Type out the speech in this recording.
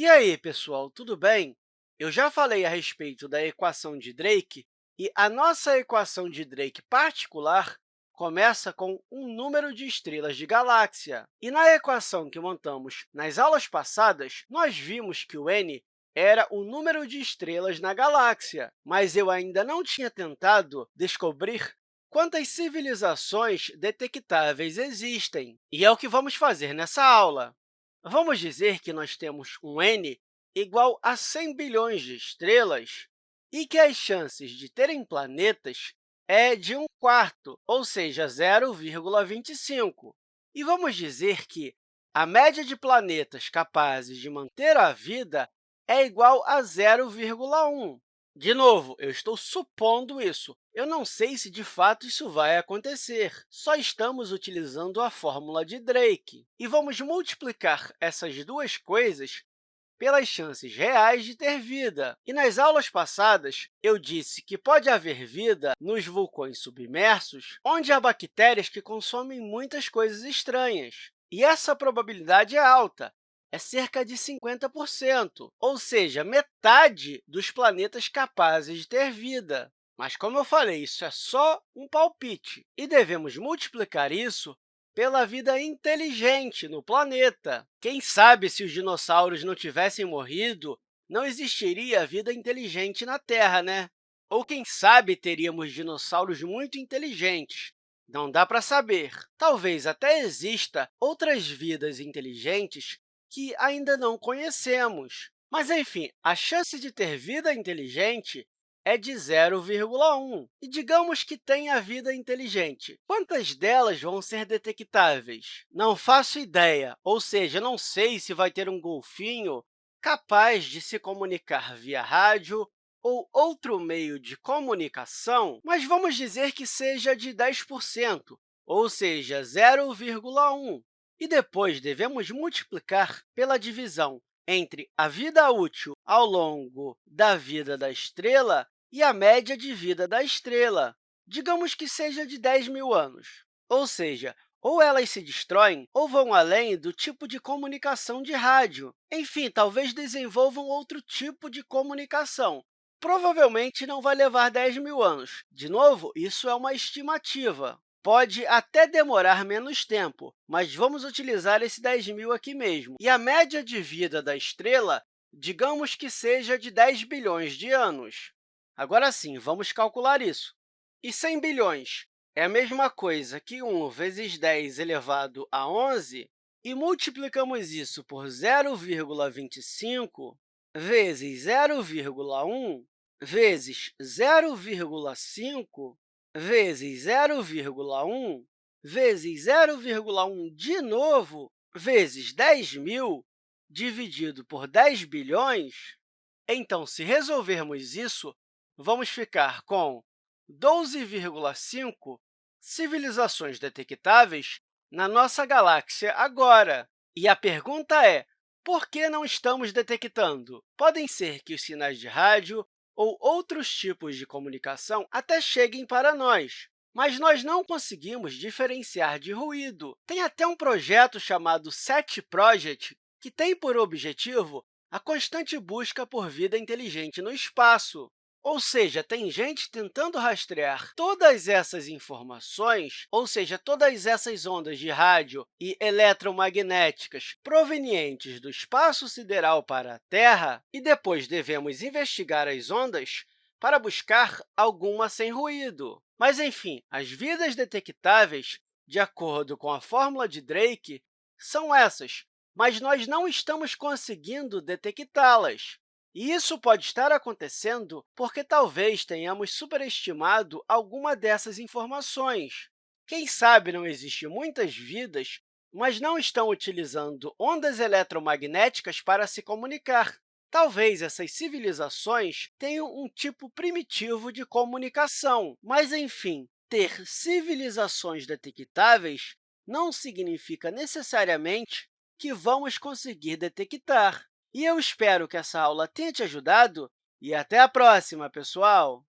E aí, pessoal, tudo bem? Eu já falei a respeito da equação de Drake, e a nossa equação de Drake particular começa com um número de estrelas de galáxia. E na equação que montamos nas aulas passadas, nós vimos que o n era o número de estrelas na galáxia, mas eu ainda não tinha tentado descobrir quantas civilizações detectáveis existem. E é o que vamos fazer nessa aula. Vamos dizer que nós temos um n igual a 100 bilhões de estrelas e que as chances de terem planetas é de 1 quarto, ou seja, 0,25. E vamos dizer que a média de planetas capazes de manter a vida é igual a 0,1. De novo, eu estou supondo isso. Eu não sei se, de fato, isso vai acontecer. Só estamos utilizando a fórmula de Drake. E vamos multiplicar essas duas coisas pelas chances reais de ter vida. E nas aulas passadas, eu disse que pode haver vida nos vulcões submersos, onde há bactérias que consomem muitas coisas estranhas. E essa probabilidade é alta, é cerca de 50%, ou seja, metade dos planetas capazes de ter vida. Mas, como eu falei, isso é só um palpite, e devemos multiplicar isso pela vida inteligente no planeta. Quem sabe, se os dinossauros não tivessem morrido, não existiria vida inteligente na Terra, né? Ou, quem sabe, teríamos dinossauros muito inteligentes. Não dá para saber. Talvez até exista outras vidas inteligentes que ainda não conhecemos. Mas, enfim, a chance de ter vida inteligente é de 0,1. E digamos que tenha vida inteligente. Quantas delas vão ser detectáveis? Não faço ideia, ou seja, não sei se vai ter um golfinho capaz de se comunicar via rádio ou outro meio de comunicação, mas vamos dizer que seja de 10%, ou seja, 0,1 e depois devemos multiplicar pela divisão entre a vida útil ao longo da vida da estrela e a média de vida da estrela. Digamos que seja de 10 mil anos. Ou seja, ou elas se destroem ou vão além do tipo de comunicação de rádio. Enfim, talvez desenvolvam outro tipo de comunicação. Provavelmente não vai levar 10 mil anos. De novo, isso é uma estimativa. Pode até demorar menos tempo, mas vamos utilizar esse 10 mil aqui mesmo. E a média de vida da estrela, digamos que seja de 10 bilhões de anos. Agora sim, vamos calcular isso. E 100 bilhões é a mesma coisa que 1 vezes 10 elevado a 11, e multiplicamos isso por 0,25 vezes 0,1 vezes 0,5 vezes 0,1 vezes 0,1 de novo, vezes 10.000 dividido por 10 bilhões, então, se resolvermos isso, vamos ficar com 12,5 civilizações detectáveis na nossa galáxia agora. E a pergunta é, por que não estamos detectando? Podem ser que os sinais de rádio ou outros tipos de comunicação até cheguem para nós, mas nós não conseguimos diferenciar de ruído. Tem até um projeto chamado SET Project, que tem por objetivo a constante busca por vida inteligente no espaço. Ou seja, tem gente tentando rastrear todas essas informações, ou seja, todas essas ondas de rádio e eletromagnéticas provenientes do espaço sideral para a Terra, e depois devemos investigar as ondas para buscar alguma sem ruído. Mas, enfim, as vidas detectáveis, de acordo com a fórmula de Drake, são essas, mas nós não estamos conseguindo detectá-las. E isso pode estar acontecendo porque talvez tenhamos superestimado alguma dessas informações. Quem sabe não existem muitas vidas, mas não estão utilizando ondas eletromagnéticas para se comunicar. Talvez essas civilizações tenham um tipo primitivo de comunicação, mas, enfim, ter civilizações detectáveis não significa necessariamente que vamos conseguir detectar. E eu espero que essa aula tenha te ajudado e até a próxima, pessoal!